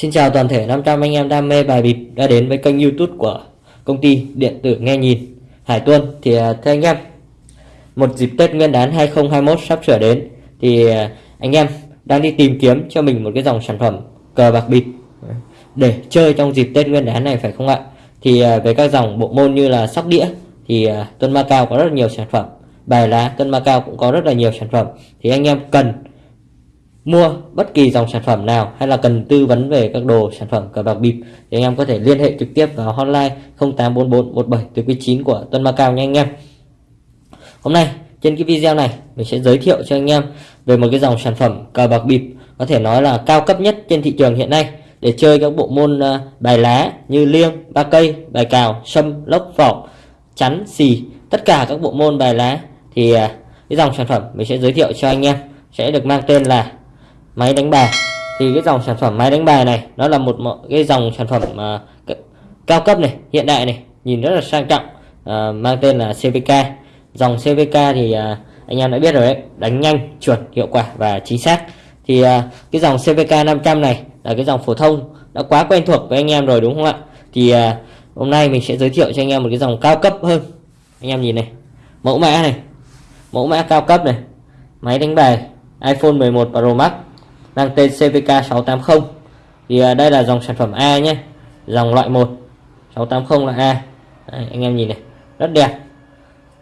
Xin chào toàn thể 500 anh em đam mê bài bịp đã đến với kênh youtube của công ty điện tử nghe nhìn. Hải Tuân thì à, thưa anh em, một dịp Tết Nguyên đán 2021 sắp sửa đến thì à, anh em đang đi tìm kiếm cho mình một cái dòng sản phẩm cờ bạc bịp để chơi trong dịp Tết Nguyên đán này, phải không ạ? Thì à, về các dòng bộ môn như là sóc đĩa thì Tuân Ma Cao có rất nhiều sản phẩm, bài lá Tuân Ma Cao cũng có rất là nhiều sản phẩm. Thì anh em cần mua bất kỳ dòng sản phẩm nào hay là cần tư vấn về các đồ sản phẩm cờ bạc bịp thì anh em có thể liên hệ trực tiếp vào hotline 0844 17 từ 9 của Tuân Macao nha anh em. Hôm nay, trên cái video này, mình sẽ giới thiệu cho anh em về một cái dòng sản phẩm cờ bạc bịp, có thể nói là cao cấp nhất trên thị trường hiện nay, để chơi các bộ môn à, bài lá như liêng, ba cây, bài cào, sâm, lốc vỏ chắn, xì, tất cả các bộ môn bài lá. Thì à, cái dòng sản phẩm mình sẽ giới thiệu cho anh em, sẽ được mang tên là máy đánh bài. Thì cái dòng sản phẩm máy đánh bài này nó là một cái dòng sản phẩm uh, cao cấp này hiện đại này nhìn rất là sang trọng uh, mang tên là CVK dòng CVK thì uh, anh em đã biết rồi đấy đánh nhanh chuẩn hiệu quả và chính xác. Thì uh, cái dòng CVK 500 này là cái dòng phổ thông đã quá quen thuộc với anh em rồi đúng không ạ? Thì uh, hôm nay mình sẽ giới thiệu cho anh em một cái dòng cao cấp hơn. Anh em nhìn này mẫu mã này mẫu mã cao cấp này máy đánh bài iPhone 11 Pro Max mang tên CVK 680 thì à, đây là dòng sản phẩm A nhé. Dòng loại 1 680 là A. Đấy, anh em nhìn này. Rất đẹp.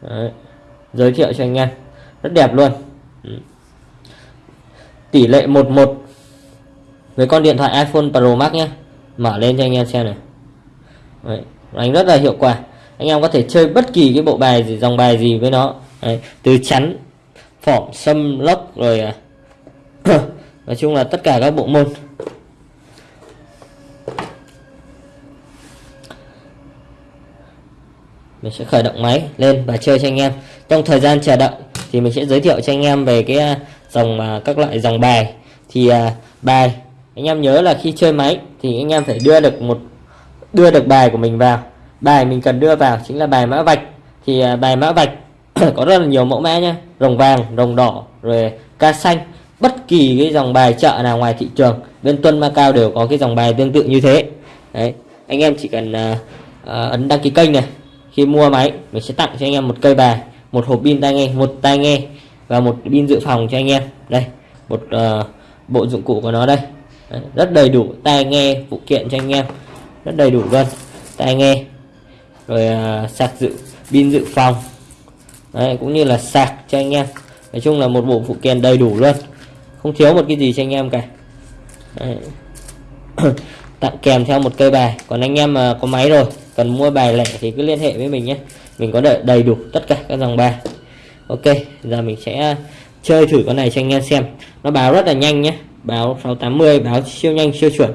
Đấy. giới thiệu cho anh em. Rất đẹp luôn. Ừ. tỷ lệ 11 với con điện thoại iPhone Pro Max nhé. Mở lên cho anh em xem này. Đấy. đánh rất là hiệu quả. Anh em có thể chơi bất kỳ cái bộ bài gì dòng bài gì với nó. Đấy. từ chắn phỏng xâm lốc rồi à, nói chung là tất cả các bộ môn. Mình sẽ khởi động máy lên và chơi cho anh em. Trong thời gian chờ đợi thì mình sẽ giới thiệu cho anh em về cái à, dòng à, các loại dòng bài. Thì à, bài, anh em nhớ là khi chơi máy thì anh em phải đưa được một, đưa được bài của mình vào. Bài mình cần đưa vào chính là bài mã vạch. Thì bài mã vạch có rất là nhiều mẫu mã nhé rồng vàng, rồng đỏ, rồi ca xanh bất kỳ cái dòng bài chợ nào ngoài thị trường bên Tuân Macau đều có cái dòng bài tương tự như thế. Đấy anh em chỉ cần uh, uh, ấn đăng ký kênh này khi mua máy mình sẽ tặng cho anh em một cây bài một hộp pin tai nghe một tai nghe và một pin dự phòng cho anh em. Đây một uh, bộ dụng cụ của nó đây. Đấy, rất đầy đủ tai nghe phụ kiện cho anh em. Rất đầy đủ luôn tai nghe rồi uh, sạc dự pin dự phòng. Đấy, cũng như là sạc cho anh em. Nói chung là một bộ phụ kiện đầy đủ luôn không thiếu một cái gì cho anh em cả. Tặng kèm theo một cây bài. Còn anh em mà có máy rồi, cần mua bài lẻ thì cứ liên hệ với mình nhé. Mình có đợi đầy đủ tất cả các dòng bài. Ok, giờ mình sẽ chơi thử con này cho anh em xem. Nó báo rất là nhanh nhé. Báo 680 báo siêu nhanh, siêu chuẩn.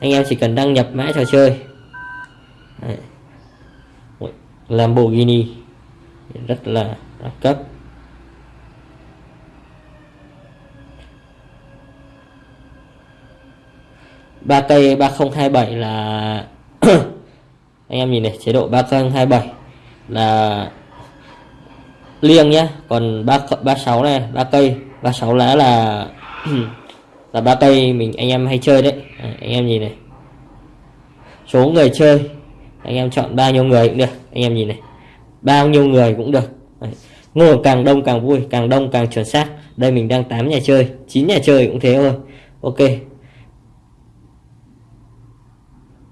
Anh em chỉ cần đăng nhập mã trò chơi. Đấy. Lamborghini rất là đẳng cấp ba cây 3027 là anh em nhìn này chế độ 3027 là liêng nhá. Còn 3 36 này ba cây 36 lá là là ba cây mình anh em hay chơi đấy. À, anh em nhìn này. Số người chơi anh em chọn bao nhiêu người cũng được anh em nhìn này bao nhiêu người cũng được. Ngồi càng đông càng vui càng đông càng chuẩn xác. Đây mình đang 8 nhà chơi 9 nhà chơi cũng thế thôi. Ok.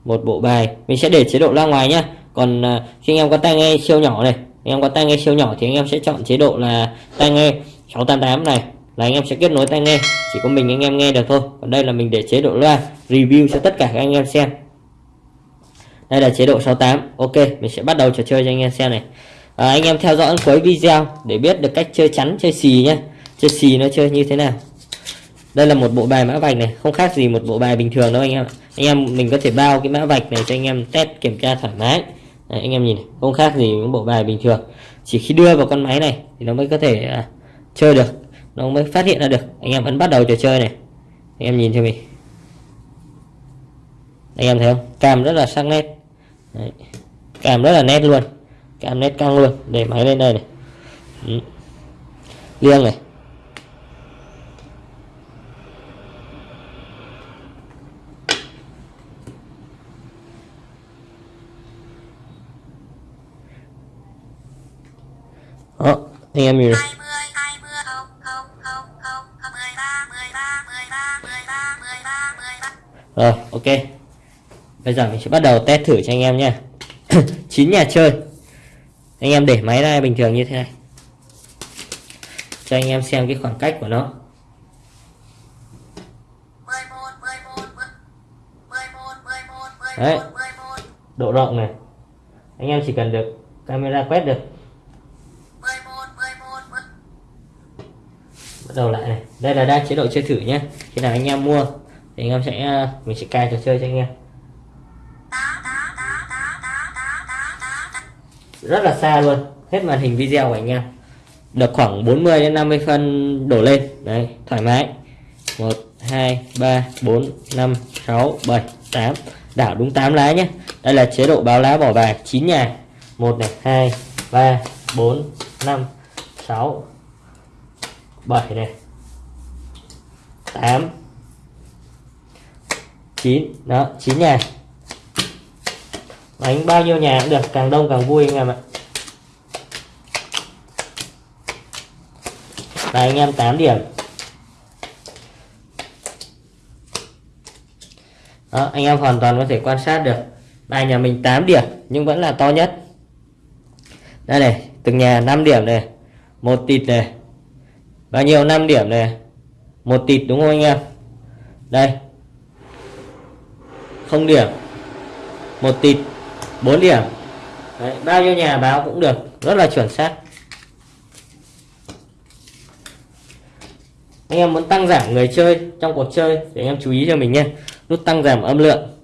Một bộ bài mình sẽ để chế độ ra ngoài nhá. Còn uh, khi anh em có tai nghe siêu nhỏ này anh em có tai nghe siêu nhỏ thì anh em sẽ chọn chế độ là tai nghe 688 này. Là anh em sẽ kết nối tai nghe chỉ có mình anh em nghe được thôi. Còn đây là mình để chế độ loa review cho tất cả các anh em xem đây là chế độ 68 ok mình sẽ bắt đầu trò chơi cho anh em xem này. À, anh em theo dõi cuối video để biết được cách chơi chắn chơi xì nhé chơi xì nó chơi như thế nào. Đây là một bộ bài mã vạch này không khác gì một bộ bài bình thường đâu anh em anh em mình có thể bao cái mã vạch này cho anh em test kiểm tra thoải mái. Đấy, anh em nhìn này, không khác gì những bộ bài bình thường. Chỉ khi đưa vào con máy này thì nó mới có thể à, chơi được. Nó mới phát hiện ra được. Anh em ấn bắt đầu trò chơi này. Anh em nhìn cho mình anh em thấy không? Cam rất là sắc nét. Đấy. cam rất là nét luôn. Cam nét căng luôn. Để máy lên đây này. Ừ. liêng này. Đó, anh em nhìn Rồi, ok. Bây giờ mình sẽ bắt đầu test thử cho anh em nha. 9 nhà chơi. Anh em để máy ra bình thường như thế này. Cho anh em xem cái khoảng cách của nó. 11 11 11 11 Đấy. 11 11 Độ rộng này. Anh em chỉ cần được camera quét được. 11 11 Bắt đầu lại này. Đây là đang chế độ chơi thử nhé. Khi nào anh em mua, thì anh em sẽ à, mình sẽ cài trò chơi cho anh em. 8 8 8 8 8 8 8 8 rất là xa luôn. Hết màn hình video của anh em. Được khoảng 40 đến 50 phân đổ lên. Đấy, thoải mái. 1 2 3 4 5 6 7 8 đảo đúng 8 lá nhé. Đây là chế độ báo lá bỏ bài 9 nhà. 1 này 2 3 4 5 6 7 này. 8 9 đó 9 nhà đánh bao nhiêu nhà cũng được, càng đông càng vui anh em ạ. Và anh em 8 điểm. Đó, anh em hoàn toàn có thể quan sát được. Bài nhà mình 8 điểm, nhưng vẫn là to nhất. Đây này, từng nhà 5 điểm này, một tịt này. Bao nhiêu? 5 điểm này. Một tịt đúng không anh em? Đây. Không điểm. Một tịt. 4 điểm. Đấy, bao nhiêu nhà báo cũng được rất là chuẩn xác. Anh em muốn tăng giảm người chơi trong cuộc chơi thì anh em chú ý cho mình nhé. Nút tăng giảm âm lượng.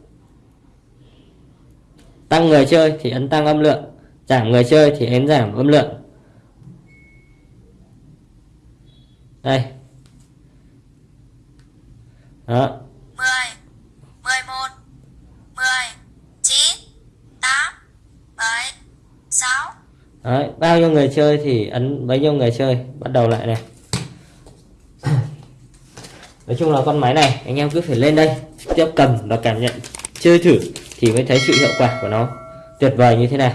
Tăng người chơi thì ấn tăng âm lượng. Giảm người chơi thì ấn giảm âm lượng. Đây. Đó 10 11 10 9 8 7 6 Đấy, bao nhiêu người chơi thì ấn bấy nhiêu người chơi. Bắt đầu lại này. Nói chung là con máy này anh em cứ phải lên đây tiếp cầm và cảm nhận chơi thử thì mới thấy sự hiệu quả của nó tuyệt vời như thế nào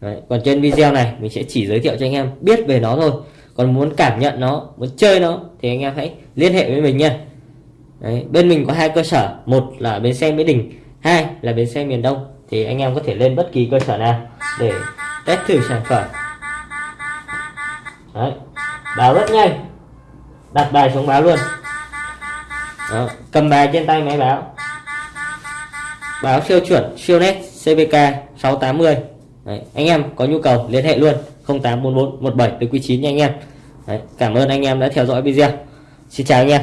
Đấy, còn trên video này mình sẽ chỉ giới thiệu cho anh em biết về nó thôi. Còn muốn cảm nhận nó muốn chơi nó thì anh em hãy liên hệ với mình nha. Đấy, bên mình có hai cơ sở. Một là bến xe mỹ đình hai là bến xe miền đông. Thì anh em có thể lên bất kỳ cơ sở nào để test thử sản phẩm. Đấy, báo rất nhanh. Đặt bài xuống báo luôn. Đó, cầm bài trên tay máy báo. Báo siêu chuẩn siêu nét CVK 680 Đấy, anh em có nhu cầu liên hệ luôn. 0844 17 từ quý 9 nha anh em. Đấy, cảm ơn anh em đã theo dõi video. Xin chào anh em.